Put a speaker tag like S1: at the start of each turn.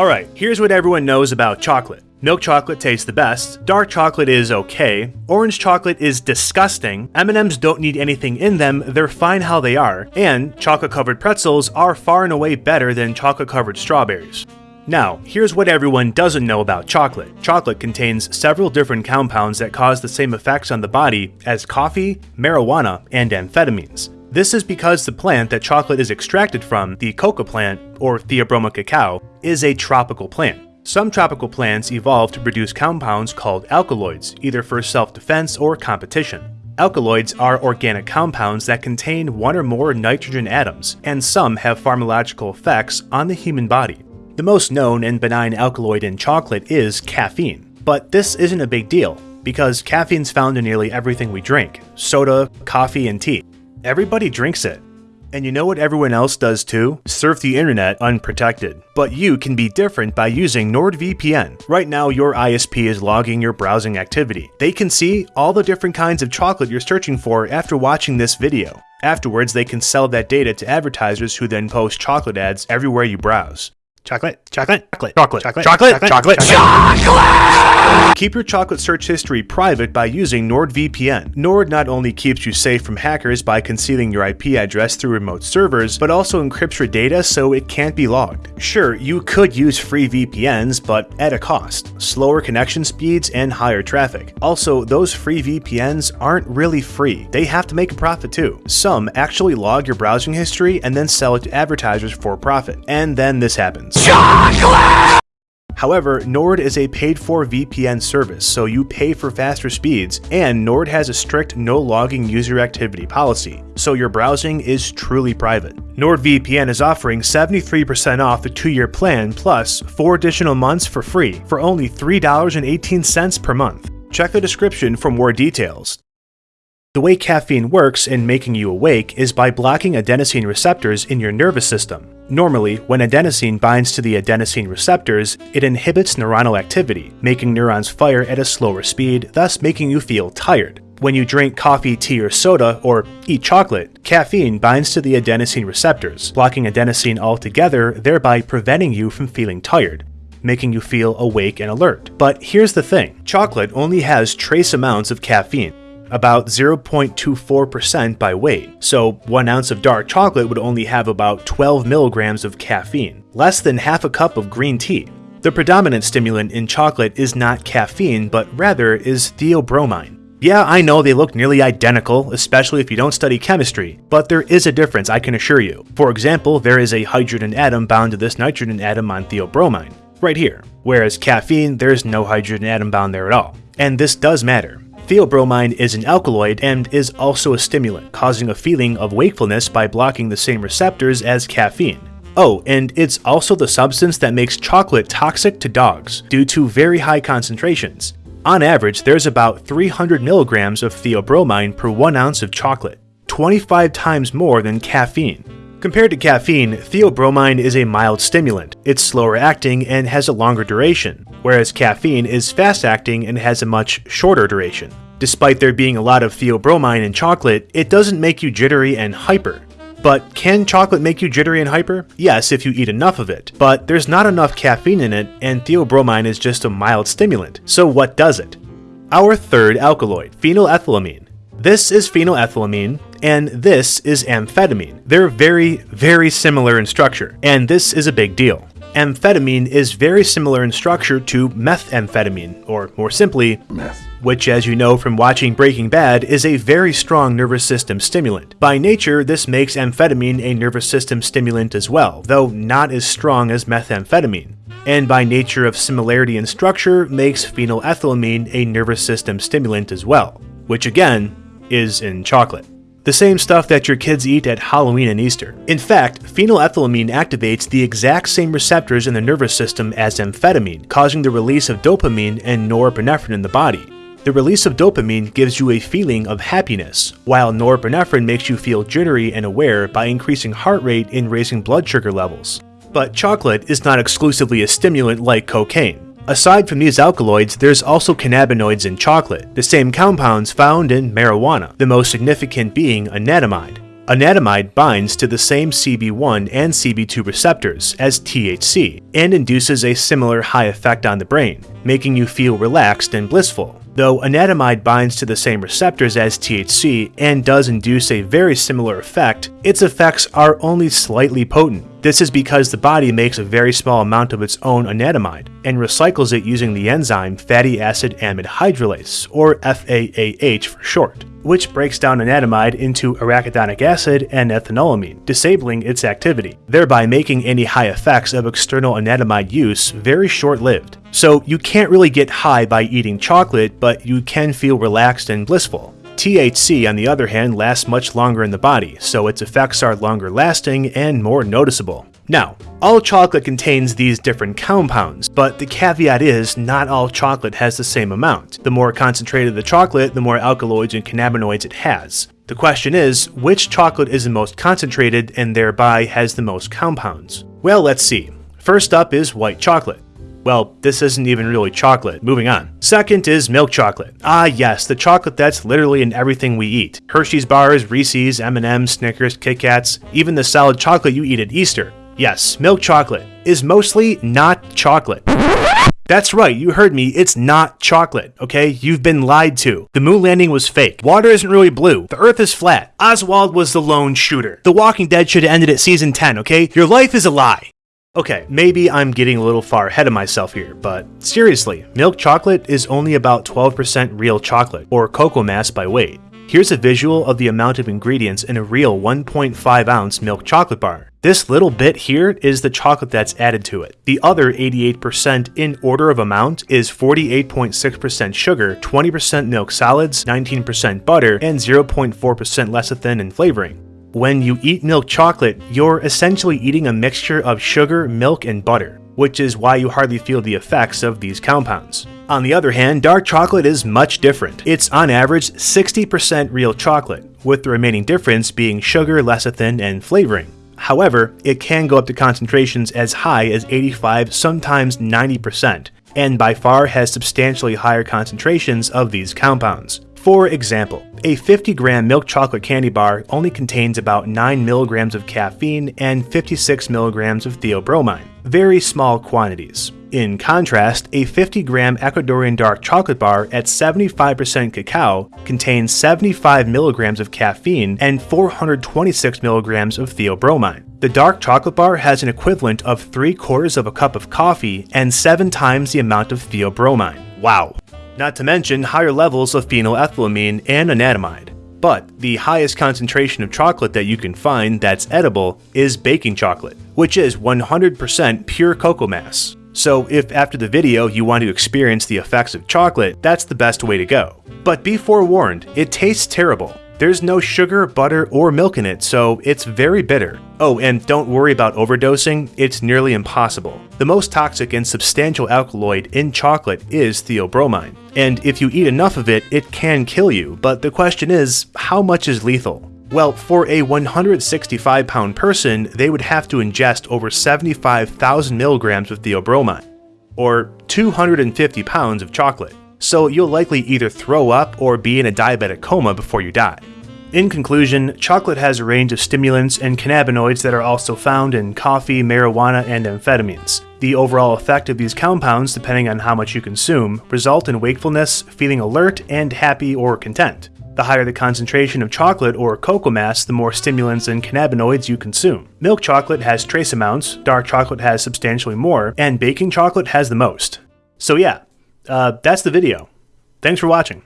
S1: Alright, here's what everyone knows about chocolate. Milk chocolate tastes the best, dark chocolate is okay, orange chocolate is disgusting, M&Ms don't need anything in them, they're fine how they are, and chocolate-covered pretzels are far and away better than chocolate-covered strawberries. Now, here's what everyone doesn't know about chocolate. Chocolate contains several different compounds that cause the same effects on the body as coffee, marijuana, and amphetamines. This is because the plant that chocolate is extracted from, the coca plant, or Theobroma cacao, is a tropical plant. Some tropical plants evolve to produce compounds called alkaloids, either for self-defense or competition. Alkaloids are organic compounds that contain one or more nitrogen atoms, and some have pharmacological effects on the human body. The most known and benign alkaloid in chocolate is caffeine, but this isn't a big deal, because caffeine's found in nearly everything we drink soda, coffee, and tea. Everybody drinks it, and you know what everyone else does too? Surf the internet unprotected. But you can be different by using NordVPN. Right now, your ISP is logging your browsing activity. They can see all the different kinds of chocolate you're searching for after watching this video. Afterwards, they can sell that data to advertisers who then post chocolate ads everywhere you browse. Chocolate, chocolate, chocolate, chocolate, chocolate, chocolate, chocolate, chocolate. Keep your chocolate search history private by using NordVPN. Nord not only keeps you safe from hackers by concealing your IP address through remote servers, but also encrypts your data so it can't be logged. Sure, you could use free VPNs, but at a cost. Slower connection speeds and higher traffic. Also, those free VPNs aren't really free. They have to make a profit too. Some actually log your browsing history and then sell it to advertisers for profit. And then this happens. Chocolate! However, Nord is a paid-for VPN service, so you pay for faster speeds, and Nord has a strict no-logging user activity policy, so your browsing is truly private. NordVPN is offering 73% off the 2-year plan plus 4 additional months for free for only $3.18 per month. Check the description for more details. The way caffeine works in making you awake is by blocking adenosine receptors in your nervous system. Normally, when adenosine binds to the adenosine receptors, it inhibits neuronal activity, making neurons fire at a slower speed, thus making you feel tired. When you drink coffee, tea, or soda, or eat chocolate, caffeine binds to the adenosine receptors, blocking adenosine altogether, thereby preventing you from feeling tired making you feel awake and alert. But here's the thing, chocolate only has trace amounts of caffeine, about 0.24% by weight, so 1 ounce of dark chocolate would only have about 12 milligrams of caffeine, less than half a cup of green tea. The predominant stimulant in chocolate is not caffeine, but rather is theobromine. Yeah, I know they look nearly identical, especially if you don't study chemistry, but there is a difference, I can assure you. For example, there is a hydrogen atom bound to this nitrogen atom on theobromine, right here, whereas caffeine, there's no hydrogen atom bound there at all. And this does matter. Theobromine is an alkaloid and is also a stimulant, causing a feeling of wakefulness by blocking the same receptors as caffeine. Oh, and it's also the substance that makes chocolate toxic to dogs, due to very high concentrations. On average, there's about 300 milligrams of theobromine per 1 ounce of chocolate, 25 times more than caffeine. Compared to caffeine, theobromine is a mild stimulant. It's slower acting and has a longer duration, whereas caffeine is fast acting and has a much shorter duration. Despite there being a lot of theobromine in chocolate, it doesn't make you jittery and hyper. But can chocolate make you jittery and hyper? Yes, if you eat enough of it, but there's not enough caffeine in it, and theobromine is just a mild stimulant. So what does it? Our third alkaloid, phenylethylamine. This is phenylethylamine, and this is amphetamine. They're very, very similar in structure, and this is a big deal. Amphetamine is very similar in structure to methamphetamine, or more simply, meth which as you know from watching Breaking Bad is a very strong nervous system stimulant. By nature, this makes amphetamine a nervous system stimulant as well, though not as strong as methamphetamine. And by nature of similarity in structure, makes phenylethylamine a nervous system stimulant as well, which again, is in chocolate. The same stuff that your kids eat at Halloween and Easter. In fact, phenylethylamine activates the exact same receptors in the nervous system as amphetamine, causing the release of dopamine and norepinephrine in the body. The release of dopamine gives you a feeling of happiness, while norepinephrine makes you feel jittery and aware by increasing heart rate and raising blood sugar levels. But chocolate is not exclusively a stimulant like cocaine. Aside from these alkaloids, there's also cannabinoids in chocolate, the same compounds found in marijuana, the most significant being anandamide. Anandamide binds to the same CB1 and CB2 receptors as THC and induces a similar high effect on the brain, making you feel relaxed and blissful. Though anandamide binds to the same receptors as THC and does induce a very similar effect, its effects are only slightly potent. This is because the body makes a very small amount of its own anandamide and recycles it using the enzyme fatty acid amide hydrolase, or FAAH for short which breaks down anandamide into arachidonic acid and ethanolamine, disabling its activity, thereby making any high effects of external anandamide use very short-lived. So you can't really get high by eating chocolate, but you can feel relaxed and blissful. THC, on the other hand, lasts much longer in the body, so its effects are longer lasting and more noticeable. Now, all chocolate contains these different compounds, but the caveat is not all chocolate has the same amount. The more concentrated the chocolate, the more alkaloids and cannabinoids it has. The question is, which chocolate is the most concentrated and thereby has the most compounds? Well, let's see. First up is white chocolate. Well, this isn't even really chocolate. Moving on. Second is milk chocolate. Ah yes, the chocolate that's literally in everything we eat. Hershey's bars, Reese's, M&M's, Snickers, Kit Kats, even the solid chocolate you eat at Easter. Yes, milk chocolate is mostly not chocolate. That's right, you heard me, it's not chocolate, okay? You've been lied to. The moon landing was fake. Water isn't really blue. The earth is flat. Oswald was the lone shooter. The Walking Dead should have ended at season 10, okay? Your life is a lie. Okay, maybe I'm getting a little far ahead of myself here, but seriously, milk chocolate is only about 12% real chocolate, or cocoa mass by weight. Here's a visual of the amount of ingredients in a real 1.5 ounce milk chocolate bar. This little bit here is the chocolate that's added to it. The other 88% in order of amount is 48.6% sugar, 20% milk solids, 19% butter, and 0.4% lecithin and flavoring. When you eat milk chocolate, you're essentially eating a mixture of sugar, milk, and butter, which is why you hardly feel the effects of these compounds. On the other hand, dark chocolate is much different. It's on average 60% real chocolate, with the remaining difference being sugar, lecithin, and flavoring. However, it can go up to concentrations as high as 85, sometimes 90%, and by far has substantially higher concentrations of these compounds. For example, a 50 gram milk chocolate candy bar only contains about 9 milligrams of caffeine and 56 milligrams of theobromine, very small quantities. In contrast, a 50 gram Ecuadorian dark chocolate bar at 75% cacao contains 75 milligrams of caffeine and 426 milligrams of theobromine. The dark chocolate bar has an equivalent of 3 quarters of a cup of coffee and 7 times the amount of theobromine. Wow. Not to mention higher levels of phenylethylamine and anandamide. But the highest concentration of chocolate that you can find that's edible is baking chocolate, which is 100% pure cocoa mass. So if after the video you want to experience the effects of chocolate, that's the best way to go. But be forewarned, it tastes terrible. There's no sugar, butter, or milk in it, so it's very bitter. Oh, and don't worry about overdosing, it's nearly impossible. The most toxic and substantial alkaloid in chocolate is theobromine, and if you eat enough of it, it can kill you, but the question is, how much is lethal? Well, for a 165 pound person, they would have to ingest over 75,000 milligrams of theobromine, or 250 pounds of chocolate. So you'll likely either throw up or be in a diabetic coma before you die. In conclusion, chocolate has a range of stimulants and cannabinoids that are also found in coffee, marijuana, and amphetamines. The overall effect of these compounds, depending on how much you consume, result in wakefulness, feeling alert, and happy or content. The higher the concentration of chocolate or cocoa mass, the more stimulants and cannabinoids you consume. Milk chocolate has trace amounts, dark chocolate has substantially more, and baking chocolate has the most. So yeah, uh, that's the video. Thanks for watching.